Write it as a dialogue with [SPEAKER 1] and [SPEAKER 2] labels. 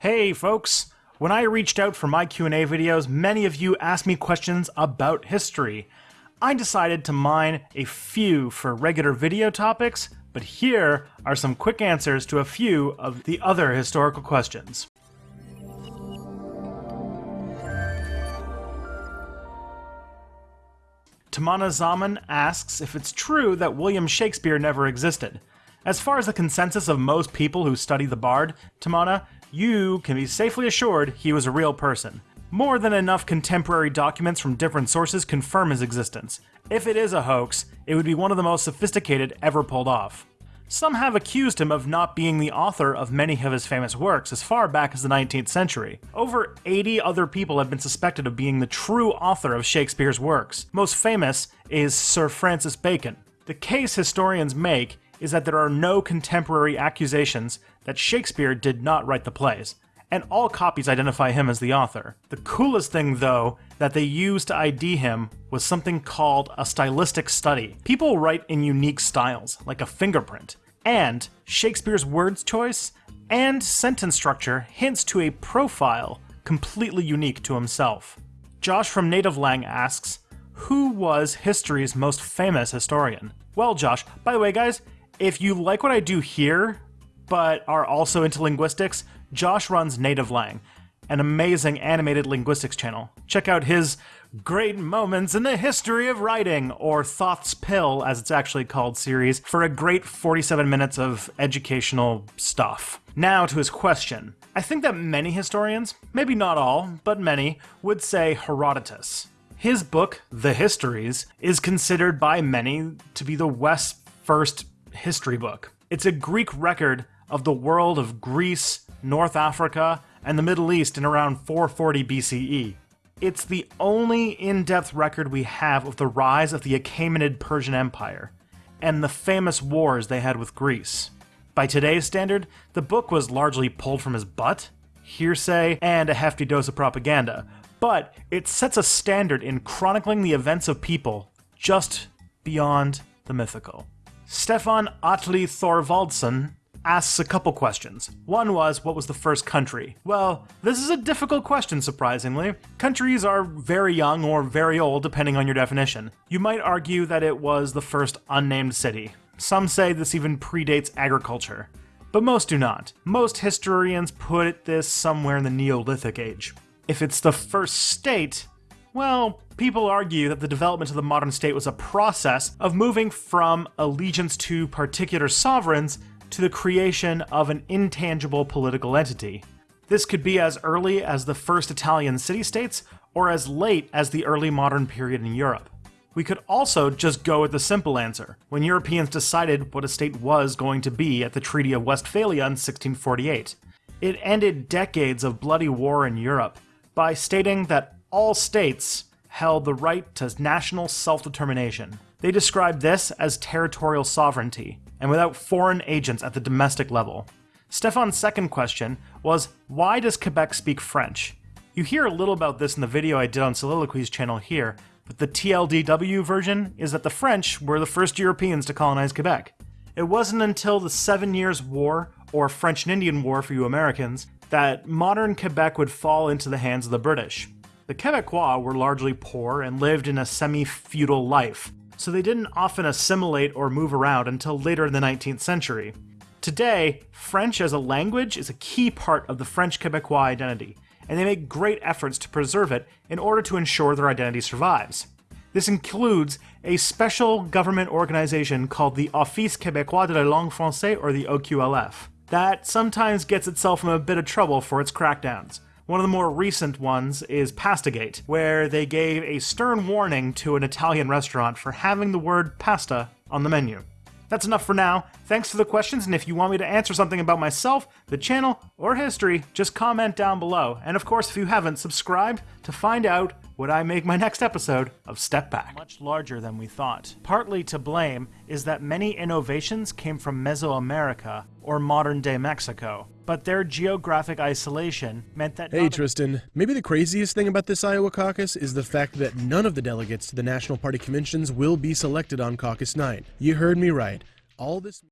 [SPEAKER 1] Hey folks! When I reached out for my Q&A videos, many of you asked me questions about history. I decided to mine a few for regular video topics, but here are some quick answers to a few of the other historical questions. Tamana Zaman asks if it's true that William Shakespeare never existed. As far as the consensus of most people who study the Bard, Tamana, you can be safely assured he was a real person. More than enough contemporary documents from different sources confirm his existence. If it is a hoax, it would be one of the most sophisticated ever pulled off. Some have accused him of not being the author of many of his famous works as far back as the 19th century. Over 80 other people have been suspected of being the true author of Shakespeare's works. Most famous is Sir Francis Bacon. The case historians make is that there are no contemporary accusations that Shakespeare did not write the plays, and all copies identify him as the author. The coolest thing, though, that they used to ID him was something called a stylistic study. People write in unique styles, like a fingerprint, and Shakespeare's words choice and sentence structure hints to a profile completely unique to himself. Josh from NativLang asks, who was history's most famous historian? Well, Josh, by the way, guys, if you like what I do here, but are also into linguistics, Josh runs NativLang, an amazing animated linguistics channel. Check out his Great Moments in the History of Writing, or Thoth's Pill, as it's actually called, series, for a great 47 minutes of educational stuff. Now to his question. I think that many historians, maybe not all, but many, would say Herodotus. His book, The Histories, is considered by many to be the West's first history book. It's a Greek record of the world of Greece, North Africa, and the Middle East in around 440 BCE. It's the only in-depth record we have of the rise of the Achaemenid Persian Empire, and the famous wars they had with Greece. By today's standard, the book was largely pulled from his butt, hearsay, and a hefty dose of propaganda, but it sets a standard in chronicling the events of people just beyond the mythical. Stefan Atli Thorvaldsson asks a couple questions. One was, what was the first country? Well, this is a difficult question, surprisingly. Countries are very young or very old, depending on your definition. You might argue that it was the first unnamed city. Some say this even predates agriculture. But most do not. Most historians put this somewhere in the Neolithic age. If it's the first state, well, people argue that the development of the modern state was a process of moving from allegiance to particular sovereigns to the creation of an intangible political entity. This could be as early as the first Italian city-states, or as late as the early modern period in Europe. We could also just go with the simple answer, when Europeans decided what a state was going to be at the Treaty of Westphalia in 1648. It ended decades of bloody war in Europe by stating that all states held the right to national self-determination. They described this as territorial sovereignty, and without foreign agents at the domestic level. Stefan's second question was, why does Quebec speak French? You hear a little about this in the video I did on Soliloquy's channel here, but the TLDW version is that the French were the first Europeans to colonize Quebec. It wasn't until the Seven Years' War, or French and Indian War for you Americans, that modern Quebec would fall into the hands of the British. The Quebecois were largely poor and lived in a semi-feudal life, so they didn't often assimilate or move around until later in the 19th century. Today, French as a language is a key part of the French Quebecois identity, and they make great efforts to preserve it in order to ensure their identity survives. This includes a special government organization called the Office Québécois de la Langue Française, or the OQLF, that sometimes gets itself in a bit of trouble for its crackdowns. One of the more recent ones is Pastagate, where they gave a stern warning to an Italian restaurant for having the word pasta on the menu. That's enough for now. Thanks for the questions, and if you want me to answer something about myself, the channel, or history, just comment down below. And of course, if you haven't, subscribe to find out would I make my next episode of Step Back. Much larger than we thought. Partly to blame is that many innovations came from Mesoamerica, or modern-day Mexico, but their geographic isolation meant that-
[SPEAKER 2] Hey Tristan, maybe the craziest thing about this Iowa caucus is the fact that none of the delegates to the National Party conventions will be selected on caucus night. You heard me right. All this-